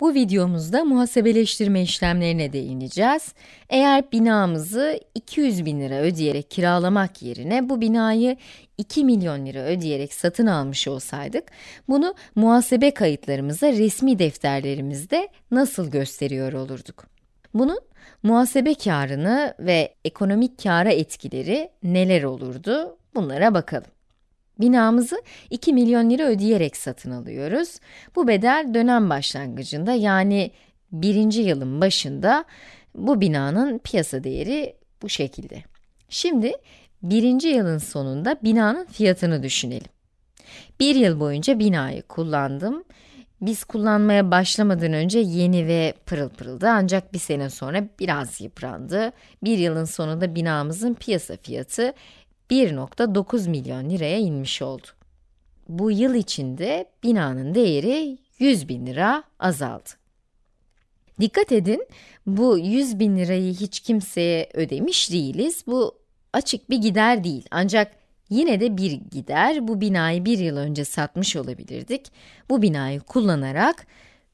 Bu videomuzda muhasebeleştirme işlemlerine değineceğiz. Eğer binamızı 200 bin lira ödeyerek kiralamak yerine bu binayı 2 milyon lira ödeyerek satın almış olsaydık, bunu muhasebe kayıtlarımıza resmi defterlerimizde nasıl gösteriyor olurduk? Bunun muhasebe karını ve ekonomik kâra etkileri neler olurdu? Bunlara bakalım. Binamızı 2 milyon lira ödeyerek satın alıyoruz. Bu bedel dönem başlangıcında yani birinci yılın başında bu binanın piyasa değeri bu şekilde. Şimdi birinci yılın sonunda binanın fiyatını düşünelim. Bir yıl boyunca binayı kullandım. Biz kullanmaya başlamadan önce yeni ve pırıl pırıldı ancak bir sene sonra biraz yıprandı. Bir yılın sonunda binamızın piyasa fiyatı 1.9 milyon liraya inmiş oldu. Bu yıl içinde binanın değeri 100 bin lira azaldı. Dikkat edin, bu 100 bin lirayı hiç kimseye ödemiş değiliz. Bu açık bir gider değil. Ancak yine de bir gider. Bu binayı bir yıl önce satmış olabilirdik. Bu binayı kullanarak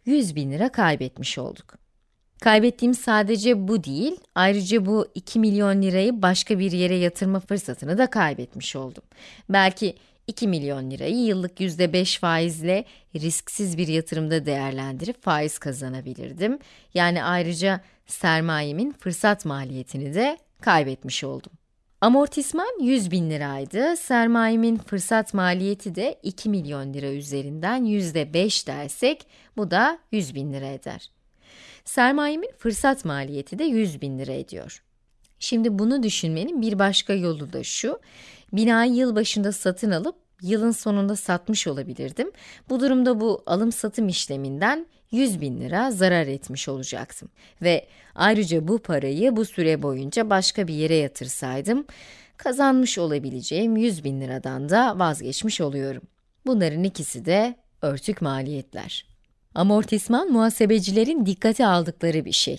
100 bin lira kaybetmiş olduk. Kaybettiğim sadece bu değil, ayrıca bu 2 milyon lirayı başka bir yere yatırma fırsatını da kaybetmiş oldum. Belki 2 milyon lirayı yıllık %5 faizle risksiz bir yatırımda değerlendirip faiz kazanabilirdim. Yani ayrıca sermayemin fırsat maliyetini de kaybetmiş oldum. Amortisman 100 bin liraydı, sermayemin fırsat maliyeti de 2 milyon lira üzerinden %5 dersek, bu da 100 bin lira eder. Sermayemin fırsat maliyeti de 100 bin lira ediyor. Şimdi bunu düşünmenin bir başka yolu da şu, binayı yıl başında satın alıp yılın sonunda satmış olabilirdim. Bu durumda bu alım-satım işleminden 100 bin lira zarar etmiş olacaktım. Ve ayrıca bu parayı bu süre boyunca başka bir yere yatırsaydım, kazanmış olabileceğim 100 bin liradan da vazgeçmiş oluyorum. Bunların ikisi de örtük maliyetler. Amortisman, muhasebecilerin dikkate aldıkları bir şey.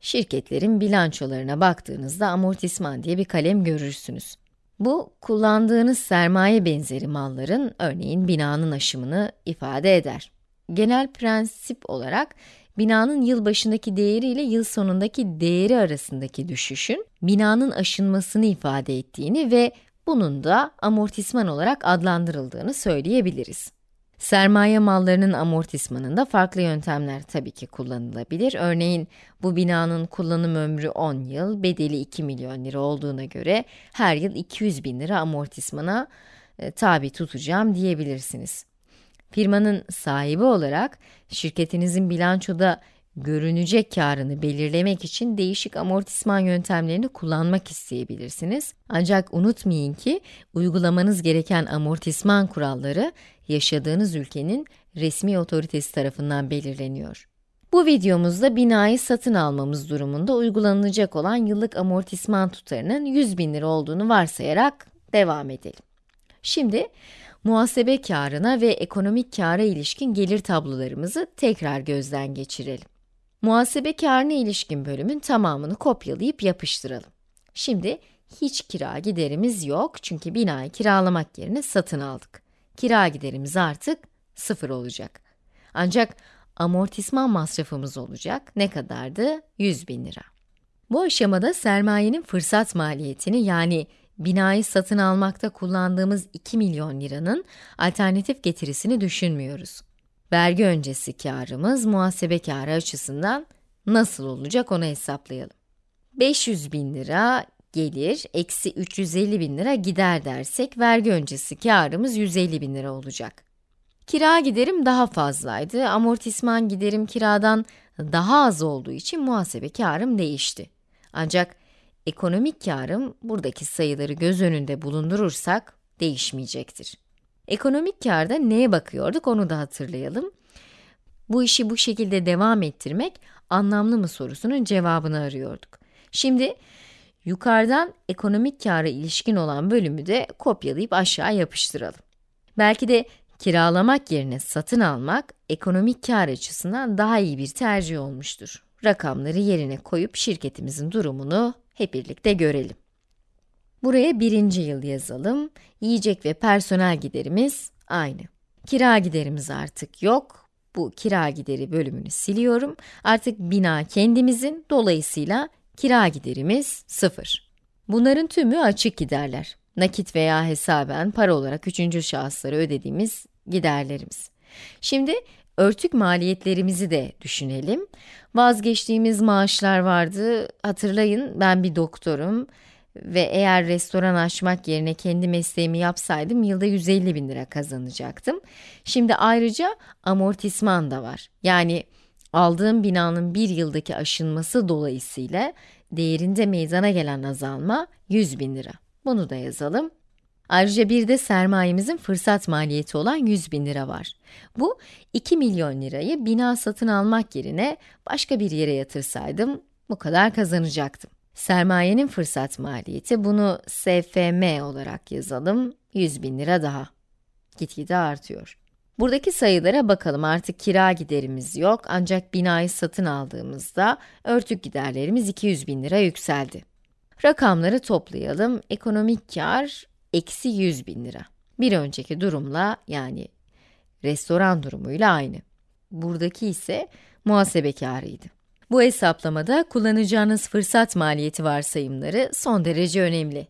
Şirketlerin bilançolarına baktığınızda amortisman diye bir kalem görürsünüz. Bu, kullandığınız sermaye benzeri malların, örneğin binanın aşımını ifade eder. Genel prensip olarak, binanın yıl başındaki değeri ile yıl sonundaki değeri arasındaki düşüşün, binanın aşınmasını ifade ettiğini ve bunun da amortisman olarak adlandırıldığını söyleyebiliriz. Sermaye mallarının amortismanında farklı yöntemler tabii ki kullanılabilir. Örneğin, bu binanın kullanım ömrü 10 yıl, bedeli 2 milyon lira olduğuna göre her yıl 200 bin lira amortismana e, tabi tutacağım diyebilirsiniz. Firmanın sahibi olarak şirketinizin bilançoda görünecek karını belirlemek için değişik amortisman yöntemlerini kullanmak isteyebilirsiniz. Ancak unutmayın ki uygulamanız gereken amortisman kuralları yaşadığınız ülkenin resmi otoritesi tarafından belirleniyor. Bu videomuzda binayı satın almamız durumunda uygulanacak olan yıllık amortisman tutarının 100 bin lira olduğunu varsayarak devam edelim. Şimdi muhasebe karına ve ekonomik kâra ilişkin gelir tablolarımızı tekrar gözden geçirelim. Muhasebe karına ilişkin bölümün tamamını kopyalayıp yapıştıralım. Şimdi hiç kira giderimiz yok çünkü binayı kiralamak yerine satın aldık. Kira giderimiz artık sıfır olacak. Ancak amortisman masrafımız olacak. Ne kadardı? 100 bin lira. Bu aşamada sermayenin fırsat maliyetini yani binayı satın almakta kullandığımız 2 milyon liranın alternatif getirisini düşünmüyoruz. Vergi öncesi karımız muhasebe karı açısından nasıl olacak onu hesaplayalım. 500 bin lira gelir, eksi 350 bin lira gider dersek, vergi öncesi karımız 150 bin lira olacak. Kira giderim daha fazlaydı, amortisman giderim kiradan daha az olduğu için muhasebe karım değişti. Ancak ekonomik karım, buradaki sayıları göz önünde bulundurursak, değişmeyecektir. Ekonomik karda neye bakıyorduk onu da hatırlayalım. Bu işi bu şekilde devam ettirmek anlamlı mı sorusunun cevabını arıyorduk. Şimdi yukarıdan ekonomik kâra ilişkin olan bölümü de kopyalayıp aşağı yapıştıralım. Belki de kiralamak yerine satın almak ekonomik kâr açısından daha iyi bir tercih olmuştur. Rakamları yerine koyup şirketimizin durumunu hep birlikte görelim. Buraya birinci yıl yazalım. Yiyecek ve personel giderimiz aynı. Kira giderimiz artık yok. bu kira gideri bölümünü siliyorum. Artık bina kendimizin, dolayısıyla kira giderimiz 0. Bunların tümü açık giderler. Nakit veya hesaben para olarak üçüncü şahıslara ödediğimiz giderlerimiz. Şimdi örtük maliyetlerimizi de düşünelim. Vazgeçtiğimiz maaşlar vardı. Hatırlayın ben bir doktorum ve eğer restoran açmak yerine kendi mesleğimi yapsaydım yılda 150 bin lira kazanacaktım. Şimdi ayrıca amortisman da var. Yani aldığım binanın bir yıldaki aşınması dolayısıyla değerinde meydana gelen azalma 100 bin lira. Bunu da yazalım. Ayrıca bir de sermayemizin fırsat maliyeti olan 100 bin lira var. Bu 2 milyon lirayı bina satın almak yerine başka bir yere yatırsaydım bu kadar kazanacaktım. Sermayenin fırsat maliyeti, bunu SFM olarak yazalım, 100 bin lira daha. Gitgide artıyor. Buradaki sayılara bakalım, artık kira giderimiz yok ancak binayı satın aldığımızda örtük giderlerimiz 200 bin lira yükseldi. Rakamları toplayalım, ekonomik kar eksi 100 bin lira. Bir önceki durumla yani restoran durumuyla aynı. Buradaki ise muhasebe karıydı. Bu hesaplamada kullanacağınız fırsat maliyeti varsayımları son derece önemli.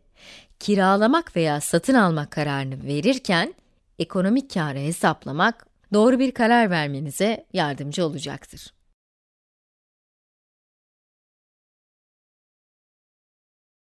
Kiralamak veya satın almak kararını verirken, ekonomik karı hesaplamak doğru bir karar vermenize yardımcı olacaktır.